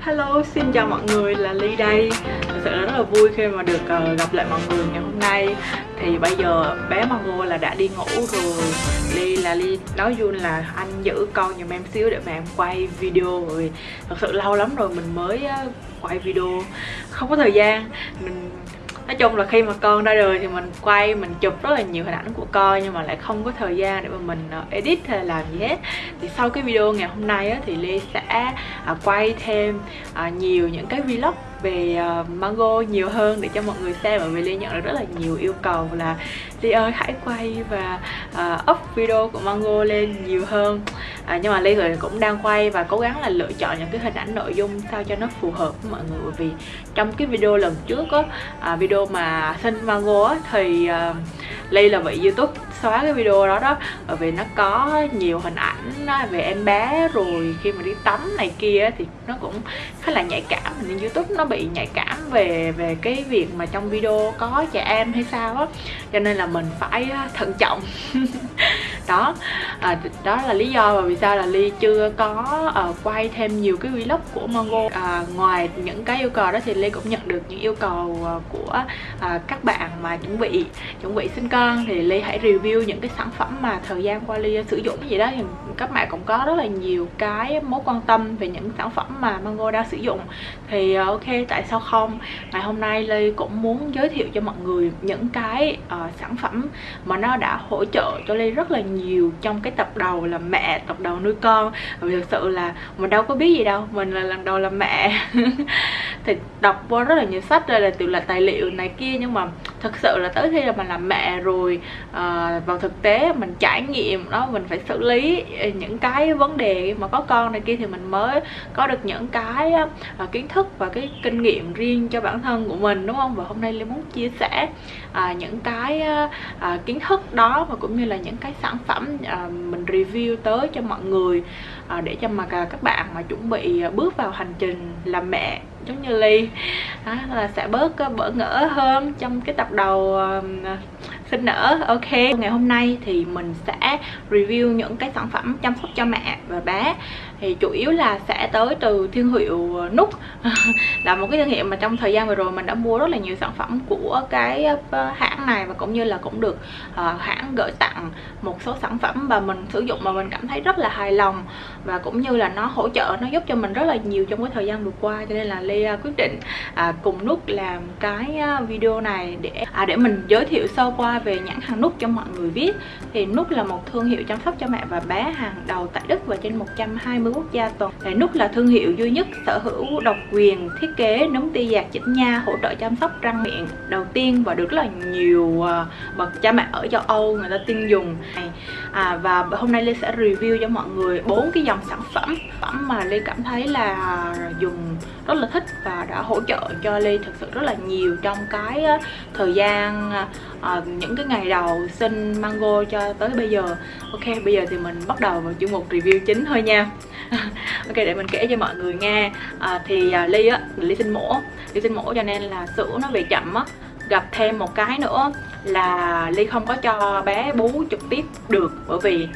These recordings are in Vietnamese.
Hello, xin chào mọi người, là Ly đây. Thật sự là rất là vui khi mà được uh, gặp lại mọi người ngày hôm nay. Thì bây giờ bé Mango là đã đi ngủ rồi. Ly là Ly nói Jun là anh giữ con giùm em xíu để mà em quay video. Rồi Thật sự lâu lắm rồi mình mới uh, quay video. Không có thời gian mình nói chung là khi mà con ra đời thì mình quay mình chụp rất là nhiều hình ảnh của con nhưng mà lại không có thời gian để mà mình ờ, edit hay làm gì hết. Thì sau cái video ngày hôm nay á, thì Lê sẽ à, quay thêm à, nhiều những cái vlog về uh, Mango nhiều hơn để cho mọi người xem bởi vì Ly nhận được rất là nhiều yêu cầu là Ly ơi hãy quay và uh, up video của Mango lên nhiều hơn. À, nhưng mà Ly cũng đang quay và cố gắng là lựa chọn những cái hình ảnh nội dung sao cho nó phù hợp với mọi người. Bởi vì trong cái video lần trước á uh, video mà sinh Mango á thì ờ, uh, Ly là bị YouTube xóa cái video đó đó. Bởi vì nó có nhiều hình ảnh về em bé rồi khi mà đi tắm này kia thì nó cũng khá là nhạy cảm. Nên youtube nó bị nhạy cảm về về cái việc mà trong video có trẻ em hay sao á. Cho nên là mình phải thận trọng. Đó à, đó là lý do mà vì sao là ly chưa có uh, quay thêm nhiều cái vlog của mongo. À, ngoài những cái yêu cầu đó thì ly cũng nhận được những yêu cầu uh, của uh, các bạn mà chuẩn bị chuẩn bị sinh con. Thì ly hãy review những cái sản phẩm mà thời gian qua ly sử dụng cái gì đó thì các bạn cũng có rất là nhiều cái mối quan tâm về những sản phẩm mà mango đang sử dụng. Thì ờ, ok tại sao không? Ngày hôm nay Lê cũng muốn giới thiệu cho mọi người những cái uh, sản phẩm mà nó đã hỗ trợ cho Lê rất là nhiều trong cái tập đầu là mẹ tập đầu nuôi con. Vì thực sự là mình đâu có biết gì đâu mình là lần đầu làm mẹ. Thì đọc qua rất là nhiều sách rồi là từ là tài liệu này kia nhưng mà thực sự là tới khi là mình làm mẹ rồi uh, vào thực tế mình trải nghiệm đó mình phải xử lý ờ, những cái vấn đề mà có con này kia thì mình mới có được những cái uh, kiến thức và cái kinh nghiệm riêng cho bản thân của mình đúng không? Và hôm nay Linh muốn chia sẻ uh, những cái uh, kiến thức đó và cũng như là những cái sản phẩm uh, mình review tới cho mọi người. Ờ, để cho mà các bạn mà chuẩn bị ờ, bước vào hành trình làm mẹ giống như ly. Đó, là sẽ bớt ờ, bỡ ngỡ hơn trong cái tập đầu sinh nở. Ok. Ngày hôm nay thì mình sẽ review những cái sản phẩm chăm sóc cho mẹ và bé thì chủ yếu là sẽ tới từ thương hiệu ờ, nút là một cái thương hiệu mà trong thời gian vừa rồi mình đã mua rất là nhiều sản phẩm của cái ờ, hãng này và cũng như là cũng được uh, hãng gửi tặng một số sản phẩm mà mình sử dụng mà mình cảm thấy rất là hài lòng. Và cũng như là nó hỗ trợ nó giúp cho mình rất là nhiều trong cái thời gian vừa qua cho nên là Lê quyết định uh, cùng nút làm cái video này để à, để mình giới thiệu sơ qua về nhãn hàng nút cho mọi người biết. Thì nút là một thương hiệu chăm sóc cho mẹ và bé hàng đầu tại Đức và trên 120 20 quốc gia toàn Để Nút là thương hiệu duy nhất sở hữu độc quyền thiết kế nấm ti dạt chỉnh nha hỗ trợ chăm sóc răng miệng. Đầu tiên và được rất là nhiều à, bậc cha mẹ ở châu Âu người ta tin dùng. À, và hôm nay Lê sẽ review cho mọi người bốn cái dòng sản phẩm. Phẩm mà Lê cảm thấy là dùng rất là thích và đã hỗ trợ cho Ly thực sự rất là nhiều trong cái thời gian uh, những cái ngày đầu sinh mango cho tới bây giờ. Ok bây giờ thì mình bắt đầu vào chuyên mục review chính thôi nha. Ok để mình kể cho mọi người nghe. Uh, thì uh, ly á ly sinh mổ. Ly sinh mổ cho nên là sữa nó về chậm á. Gặp thêm một cái nữa là ly không có cho bé bú trực tiếp được bởi vì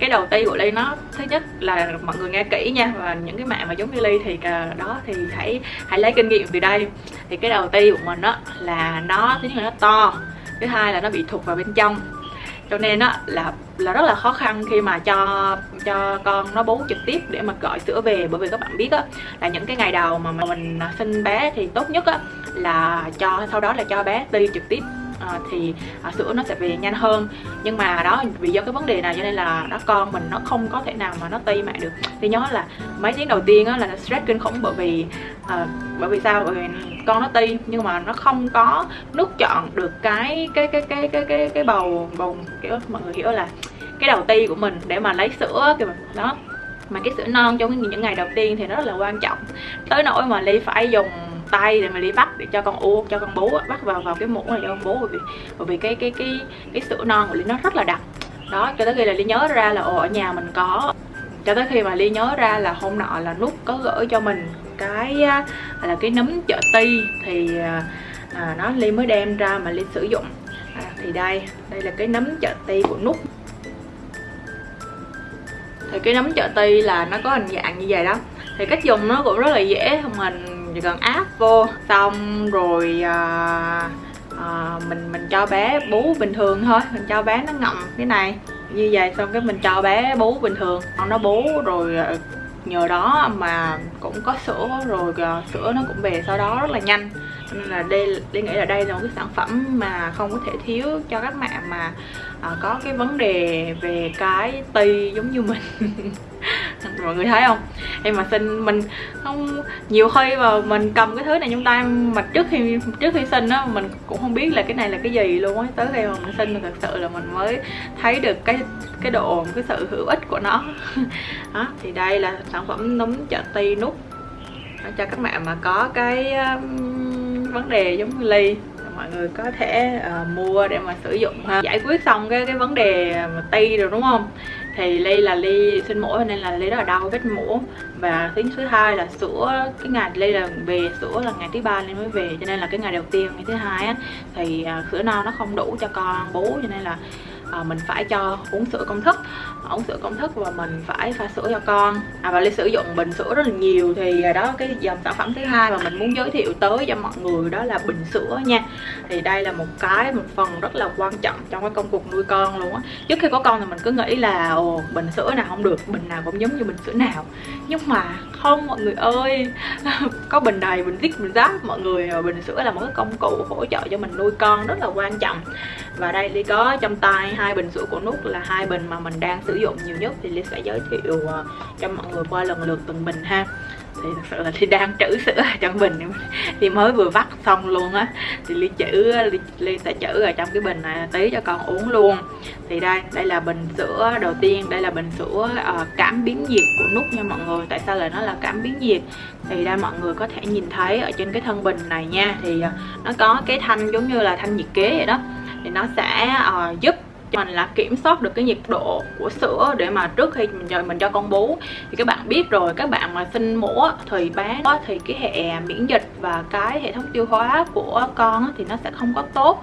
cái đầu ti của ly nó thứ nhất là mọi người nghe kỹ nha, và những cái mẹ mà giống như ly thì đó thì hãy hãy lấy kinh nghiệm từ đây. Thì cái đầu ti của mình á, là nó, thứ nhất là nó to, thứ hai là nó bị thụt vào bên trong. Cho nên á, là là rất là khó khăn khi mà cho cho con nó bú trực tiếp để mà gọi sữa về. Bởi vì các bạn biết á, là những cái ngày đầu mà mình sinh bé thì tốt nhất á, là cho, sau đó là cho bé ti trực tiếp à, thì à, sữa nó sẽ về nhanh hơn. Nhưng mà đó vì do cái vấn đề này cho nên là nó con mình nó không có thể nào mà nó tây mẹ được. Thì nhớ là mấy tiếng đầu tiên á là stress kinh khủng bởi vì à, bởi vì sao? Bởi vì con nó ti nhưng mà nó không có nút chọn được cái cái cái cái cái cái cái bầu bầu kiểu mọi người hiểu là cái đầu ti của mình để mà lấy sữa kiểu đó. Mà cái sữa non trong những ngày đầu tiên thì nó rất là quan trọng. Tới nỗi mà ly phải dùng tay để mà đi bắt để cho con u cho con bú bắt vào vào cái muỗng này cho con bú bởi vì bởi vì cái cái cái cái sữa non của ly nó rất là đặc. Đó cho tới khi là ly nhớ ra là ồ ở nhà mình có. Cho tới khi mà ly nhớ ra là hôm nọ là nút có gửi cho mình cái là cái nấm chợ ti thì à, à nó ly mới đem ra mà ly sử dụng. À, thì đây đây là cái nấm chợ ti của nút. Thì cái nấm chợ ti là nó có hình dạng như vậy đó. Thì cách dùng nó cũng rất là dễ mình chỉ cần áp vô xong rồi à, à, mình mình cho bé bú bình thường thôi. Mình cho bé nó ngậm cái này như vậy xong cái mình cho bé bú bình thường. Nó bú rồi à, nhờ đó mà cũng có sữa rồi à, sữa nó cũng về sau đó rất là nhanh. Nên là đây đi nghĩ là đây là một cái sản phẩm mà không có thể thiếu cho các mẹ mà à, có cái vấn đề về cái ti giống như mình. mọi người thấy không? Em mà sinh mình không nhiều khi mà mình cầm cái thứ này trong tay mà trước khi trước khi sinh á mình cũng không biết là cái này là cái gì luôn á. Tới khi mà mình sinh thật sự là mình mới thấy được cái cái độ cái sự hữu ích của nó. Đó thì đây là sản phẩm nấm chợ ti nút. Cho các bạn mà có cái um, vấn đề giống như ly mọi người có thể uh, mua để mà sử dụng ha. Giải quyết xong cái cái vấn đề mà ti rồi đúng không? Thì ly là ly sinh mổ nên là ly rất là đau vết mổ. Và tiếng thứ hai là sữa, cái ngày ly là về, sữa là ngày thứ ba ly mới về, cho nên là cái ngày đầu tiên, ngày thứ hai á, thì à, sữa non nó không đủ cho con bú cho nên là à, mình phải cho uống sữa công thức. Uống sữa công thức và mình phải pha sữa cho con. À, và ly sử dụng bình sữa rất là nhiều. Thì à, đó cái dòng sản phẩm thứ hai mà mình muốn giới thiệu tới cho mọi người đó là bình sữa nha. Thì đây là một cái một phần rất là quan trọng trong cái công cuộc nuôi con luôn á. Trước khi có con thì mình cứ nghĩ là ồ bình sữa nào không được bình nào cũng giống như bình sữa nào. Nhưng mà không mọi người ơi. Có bình đầy bình dít bình giáp mọi người à, bình sữa là một cái công cụ hỗ trợ cho mình nuôi con rất là quan trọng. Và đây ly có trong tay hai bình sữa của nút là hai bình mà mình đang sử dụng nhiều nhất thì Liz sẽ giới thiệu ờ, cho mọi người qua lần lượt từng bình ha. Thì thật sự là thì đang trữ sữa ở trong bình. Thì mới vừa vắt xong luôn á thì Ly chữ Ly, Ly sẽ trữ ở trong cái bình này tí cho con uống luôn. Thì đây đây là bình sữa đầu tiên đây là bình sữa uh, cảm biến nhiệt của nút nha mọi người. Tại sao lại nó là cảm biến nhiệt thì đây mọi người có thể nhìn thấy ở trên cái thân bình này nha. Thì uh, nó có cái thanh giống như là thanh nhiệt kế vậy đó. Thì nó sẽ uh, giúp mình là kiểm soát được cái nhiệt độ của sữa để mà trước khi mình cho mình cho con bú. Thì các bạn biết rồi, các bạn mà sinh mổ thì bé thì cái hệ miễn dịch và cái hệ thống tiêu hóa của con thì nó sẽ không có tốt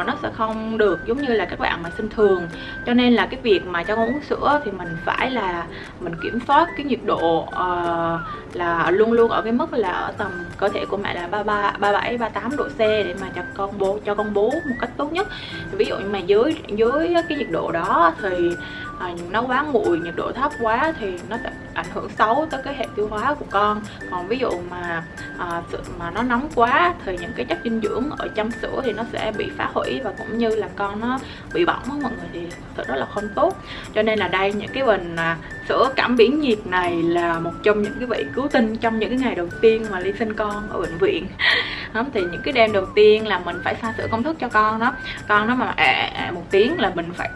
uh, nó sẽ không được giống như là các bạn mà sinh thường. Cho nên là cái việc mà cho con uống sữa thì mình phải là mình kiểm soát cái nhiệt độ uh, là luôn luôn ở cái mức là ở tầm cơ thể của mẹ là 33 37 38 độ C để mà cho con bố cho con bú một cách tốt nhất. Ví dụ như mà dưới dưới cái nhiệt độ đó thì à, nó quá nguội nhiệt độ thấp quá thì nó ảnh hưởng xấu tới cái hệ tiêu hóa của con. Còn ví dụ mà à, mà nó nóng quá thì những cái chất dinh dưỡng ở trong sữa thì nó sẽ bị phá hủy và cũng như là con nó bị bỏng mọi người thì thật rất là không tốt. Cho nên là đây những cái bình à, sữa cảm biến nhiệt này là một trong những cái vị cứu tinh trong những cái ngày đầu tiên mà ly sinh con ở bệnh viện. Thì những cái đêm đầu tiên là mình phải pha sữa công thức cho con đó. Con nó mà à, à, một tiếng là mình phải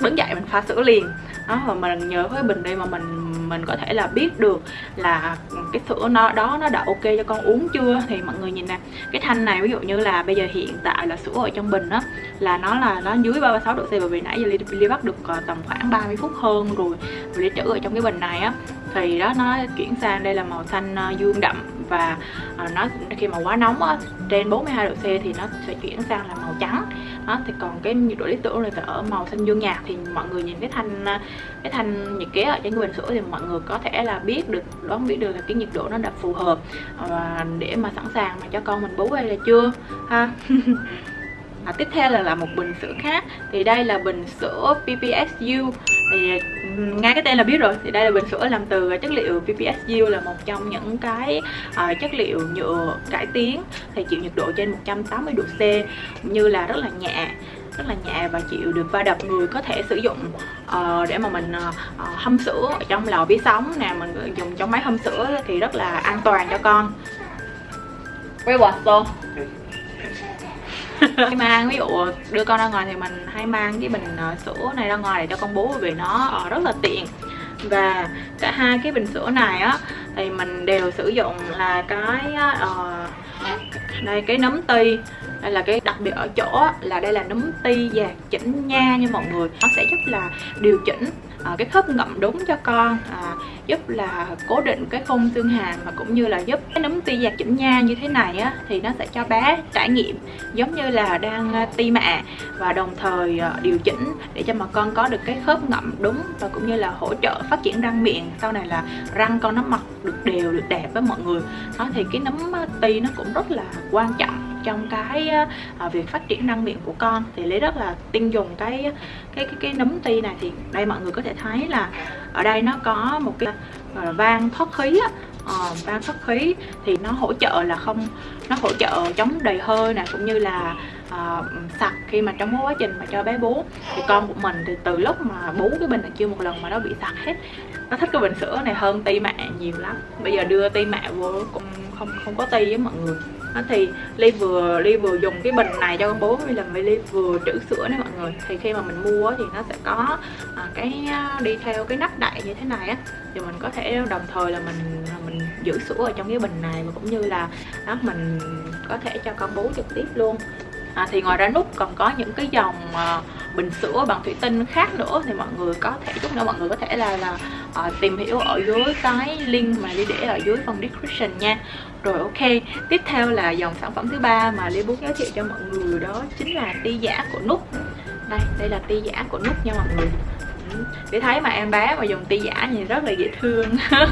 đứng dậy mình pha sữa liền. Đó và mình nhờ với bình đây mà mình mình có thể là biết được là cái sữa nó đó nó đã ok cho con uống chưa? Thì mọi người nhìn nè cái thanh này ví dụ như là bây giờ hiện tại là sữa ở trong bình á là nó là nó dưới 36 độ C bởi vì nãy giờ Ly, Ly bắt được ờ, tầm khoảng 30 phút hơn rồi Ly trữ ở trong cái bình này á. Thì đó nó chuyển sang đây là màu xanh ờ, dương đậm và à, nó khi mà quá nóng á, trên 42 độ C thì nó sẽ chuyển sang là màu trắng. Đó thì còn cái nhiệt độ lý tưởng là ở màu xanh dương nhạt thì mọi người nhìn cái thanh à, cái thanh nhiệt kế ở trên cái bình sữa thì mọi người có thể là biết được đoán biết được là cái nhiệt độ nó đã phù hợp và để mà sẵn sàng mà cho con mình bú hay là chưa ha? à, tiếp theo là là một bình sữa khác. Thì đây là bình sữa PPSU thì ngay cái tên là biết rồi. Thì đây là bình sữa làm từ chất liệu PPSU là một trong những cái uh, chất liệu nhựa cải tiến thì chịu nhiệt độ trên 180 độ C như là rất là nhẹ rất là nhẹ và chịu được va đập người có thể sử dụng uh, để mà mình uh, hâm sữa ở trong lò vi sóng nè mình dùng trong máy hâm sữa thì rất là an toàn cho con. Quay quạt luôn khi mang ví dụ đưa con ra ngoài thì mình hay mang cái bình ờ, sữa này ra ngoài để cho con bú vì nó ờ, rất là tiện. Và cả hai cái bình sữa này á thì mình đều sử dụng là cái uh, đây cái nấm ti. Đây là cái đặc biệt ở chỗ là đây là nấm ti dạt chỉnh nha nha mọi người. Nó sẽ giúp là điều chỉnh À, cái khớp ngậm đúng cho con à, giúp là cố định cái khung xương hàm và cũng như là giúp cái nấm ti dạt chỉnh nha như thế này á thì nó sẽ cho bé trải nghiệm giống như là đang à, ti mạ và đồng thời à, điều chỉnh để cho mà con có được cái khớp ngậm đúng và cũng như là hỗ trợ phát triển răng miệng. Sau này là răng con nó mọc được đều được đẹp với mọi người. Đó thì cái nấm ti nó cũng rất là quan trọng trong cái uh, việc phát triển răng miệng của con. Thì lý rất là tin dùng cái cái cái, cái nấm ti này. Thì đây mọi người có thể thấy là ở đây nó có một cái uh, van thoát khí á. Ờ, uh, van thoát khí thì nó hỗ trợ là không nó hỗ trợ chống đầy hơi nè cũng như là uh, sặc khi mà trong quá trình mà cho bé bú. Thì con của mình thì từ lúc mà bú cái bình này chưa một lần mà nó bị sặc hết. Nó thích cái bình sữa này hơn ti mẹ nhiều lắm. Bây giờ đưa ti mẹ vô cũng không không có ti với mọi người đó thì ly vừa ly vừa dùng cái bình này cho con bố vì là ly vừa trữ sữa nè mọi người. Thì khi mà mình mua thì nó sẽ có à, cái à, đi theo cái nắp đậy như thế này á. Thì mình có thể đồng thời là mình à, mình giữ sữa ở trong cái bình này và cũng như là đó mình có thể cho con bú trực tiếp luôn. À, thì ngoài ra nút còn có những cái dòng uh, bình sữa bằng thủy tinh khác nữa thì mọi người có thể chút nữa mọi người có thể là là uh, tìm hiểu ở dưới cái link mà đi để ở dưới phần description nha. Rồi ok tiếp theo là dòng sản phẩm thứ ba mà Ly muốn giới thiệu cho mọi người đó chính là ti giả của nút. Đây đây là ti giả của nút nha mọi người. Ừ, để thấy mà em bé mà dùng ti giả thì rất là dễ thương.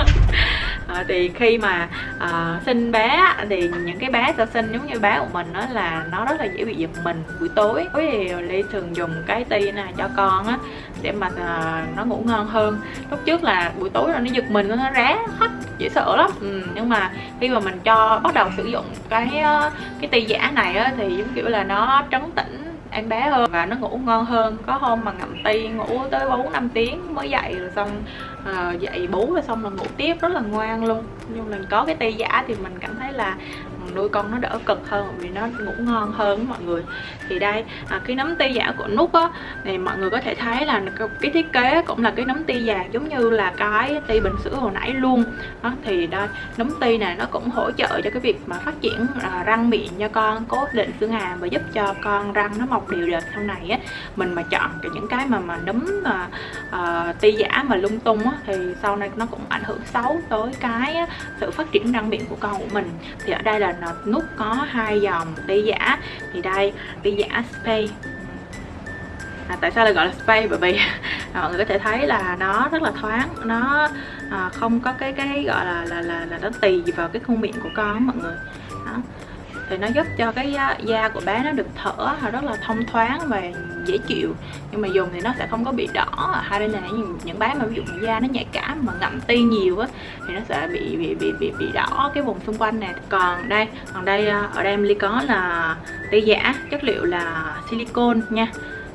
à, thì khi mà à, sinh bé thì những cái bé sơ sinh giống như bé của mình đó là nó rất là dễ bị giật mình buổi tối. Thì ly thường dùng cái ti này cho con á để mà à, nó ngủ ngon hơn. Lúc trước là buổi tối là nó giật mình nó rá hắt dễ sợ lắm. Ừ, nhưng mà khi mà mình cho bắt đầu sử dụng cái cái ti giả này á thì giống kiểu là nó trấn tĩnh ăn bé hơn và nó ngủ ngon hơn. Có hôm mà ngậm ti ngủ tới 4 năm tiếng mới dậy rồi xong uh, dậy bú rồi xong là ngủ tiếp. Rất là ngoan luôn. Nhưng mà có cái ti giả thì mình cảm thấy là nuôi con nó đỡ cực hơn vì nó ngủ ngon hơn mọi người. Thì đây à, cái nấm ti giả của nút á thì mọi người có thể thấy là cái thiết kế cũng là cái nấm ti già giống như là cái ti bình sữa hồi nãy luôn. Đó thì đây nấm ti này nó cũng hỗ trợ cho cái việc mà phát triển à, răng miệng cho con cố định xương hàm và giúp cho con răng nó mọc đều đều sau này á. Mình mà chọn cái những cái mà mà nấm mà à, ti giả mà lung tung á thì sau này nó cũng ảnh hưởng xấu tới cái sự phát triển răng miệng của con của mình. Thì ở đây là nút có hai dòng ti giả. Thì đây ti giả spray à, tại sao lại gọi là spray bởi vì à, mọi người có thể thấy là nó rất là thoáng. Nó à, không có cái cái gọi là là là, là nó tì vào cái khuôn miệng của con mọi người thì nó giúp cho cái da của bé nó được thở rất là thông thoáng và dễ chịu. Nhưng mà dùng thì nó sẽ không có bị đỏ. Hay hai bên này những, những bé mà ví dụ da nó nhạy cảm mà ngậm ti nhiều á thì nó sẽ bị bị bị bị, bị đỏ cái vùng xung quanh này. Còn đây còn đây ờ, ở đây em ly có là ti giả chất liệu là silicon nha.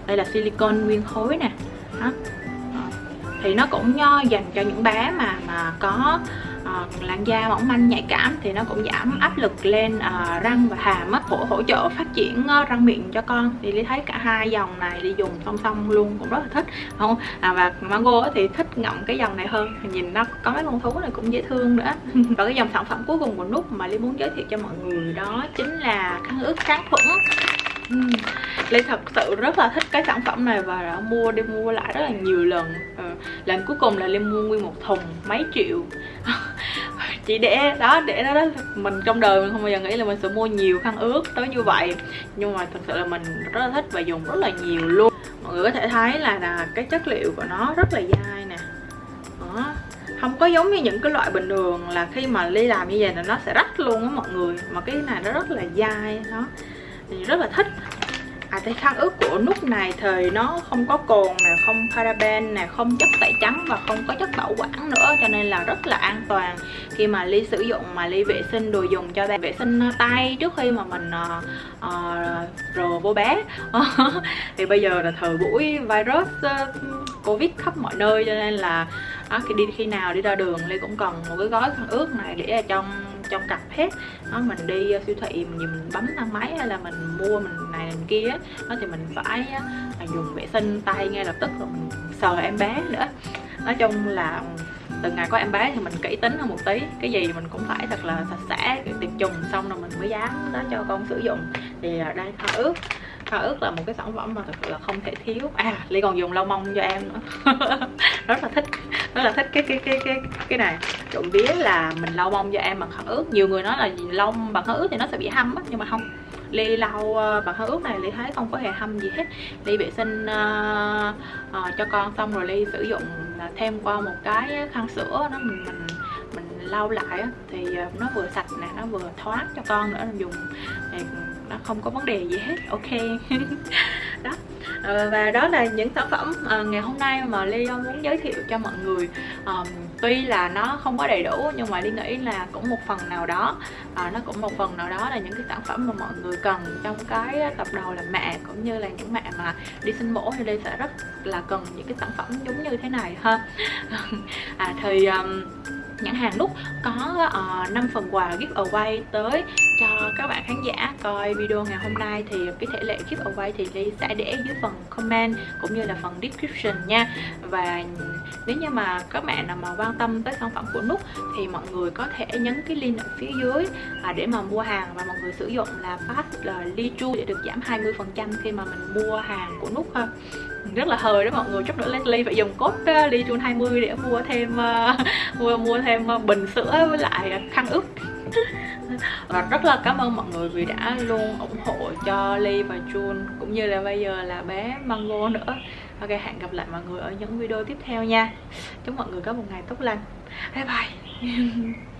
Đây là silicon nguyên khối nè. Đó. thì nó cũng dành cho những bé mà mà có uh, làn da mỏng manh nhạy cảm thì nó cũng giảm áp lực lên uh, răng và hàm á hỗ hỗ trợ phát triển uh, răng miệng cho con. Thì lý thấy cả hai dòng này đi dùng song song luôn cũng rất là thích không? À, và mango thì thích ngậm cái dòng này hơn. Nhìn nó có mấy con thú này cũng dễ thương nữa. Và cái dòng sản phẩm cuối cùng của nút mà lý muốn giới thiệu cho mọi người đó chính là khăn ướt kháng khuẩn. Ừ. uhm. Ly thật sự rất là thích cái sản phẩm này và đã mua đi mua lại rất là nhiều lần. Ừ. lần cuối cùng là Ly mua nguyên một thùng mấy triệu. Chỉ để đó để đó, đó mình trong đời mình không bao giờ nghĩ là mình sẽ mua nhiều khăn ướt tới như vậy. Nhưng mà thật sự là mình rất là thích và dùng rất là nhiều luôn. Mọi người có thể thấy là, là cái chất liệu của nó rất là dai nè. Đó. Không có giống như những cái loại bình thường là khi mà ly làm như vậy là nó sẽ rách luôn á mọi người. Mà cái này nó rất là dai đó thì rất là thích. À cái khăn ướt của nút này thì nó không có cồn nè, không paraben nè, không chất tẩy trắng và không có chất bảo quản nữa cho nên là rất là an toàn. Khi mà Ly sử dụng mà Ly vệ sinh đồ dùng cho bé vệ sinh tay trước khi mà mình uh, uh, rờ vô bé. Thì bây giờ là thời buổi virus uh, Covid khắp mọi nơi cho nên là uh, khi đi khi nào đi ra đường Ly cũng cần một cái gói khăn ướt này để ở trong trong cặp hết. Đó mình đi ờ, siêu thị mình, mình bấm thang máy hay là mình mua mình này mình kia đó thì mình phải à, dùng vệ sinh tay ngay lập tức rồi mình sờ em bé nữa. Nói chung là từ ngày có em bé thì mình kỹ tính hơn một tí cái gì mình cũng phải thật là sạch sẽ tiệt trùng xong rồi mình mới dám đó cho con sử dụng. Thì đây khăn ướt khăn ức là một cái sản phẩm mà thật sự là không thể thiếu. À ly còn dùng lau mông cho em nữa. Rất là thích rất là thích cái cái cái cái cái này. Trộm vía là mình lau mông cho em bằng khăn ướt nhiều người nói là lông bằng khăn ướt thì nó sẽ bị hâm á nhưng mà không. Ly lau ờ, bằng khăn ướt này ly thấy không có hề hâm gì hết. Ly vệ sinh uh, uh, cho con xong rồi ly sử dụng thêm qua một cái khăn sữa nó mình mình mình lau lại thì nó vừa sạch nè nó vừa thoáng cho con nữa dùng thì nó không có vấn đề gì hết ok. Đó. À, và đó là những sản phẩm à, ngày hôm nay mà Ly muốn giới thiệu cho mọi người. À, tuy là nó không có đầy đủ nhưng mà Ly nghĩ là cũng một phần nào đó. À, nó cũng một phần nào đó là những cái sản phẩm mà mọi người cần trong cái tập đầu làm mẹ cũng như là những mẹ mà đi sinh mổ thì Ly sẽ rất là cần những cái sản phẩm giống như thế này ha. À, thì um, nhãn hàng lúc có ờ, uh, 5 phần quà giveaway tới cho các bạn khán giả coi video ngày hôm nay. Thì cái thể lệ giveaway thì Ly sẽ để dưới phần comment cũng như là phần description nha. Và nếu như mà các bạn nào mà quan tâm tới sản phẩm của nút thì mọi người có thể nhấn cái link ở phía dưới à, để mà mua hàng. Và mọi người sử dụng là pass là Ly Chu để được giảm 20% khi mà mình mua hàng của nút ha rất là hời đó mọi người. Chút nữa Leslie phải dùng code ờ, đi Ly Chun 20 để mua thêm uh, mua mua thêm ờ, bình sữa với lại khăn ướt. Và rất là cảm ơn mọi người vì đã luôn ủng hộ cho Ly và Jun cũng như là bây giờ là bé Mango nữa. Ok hẹn gặp lại mọi người ở những video tiếp theo nha. Chúc mọi người có một ngày tốt lành. Bye bye.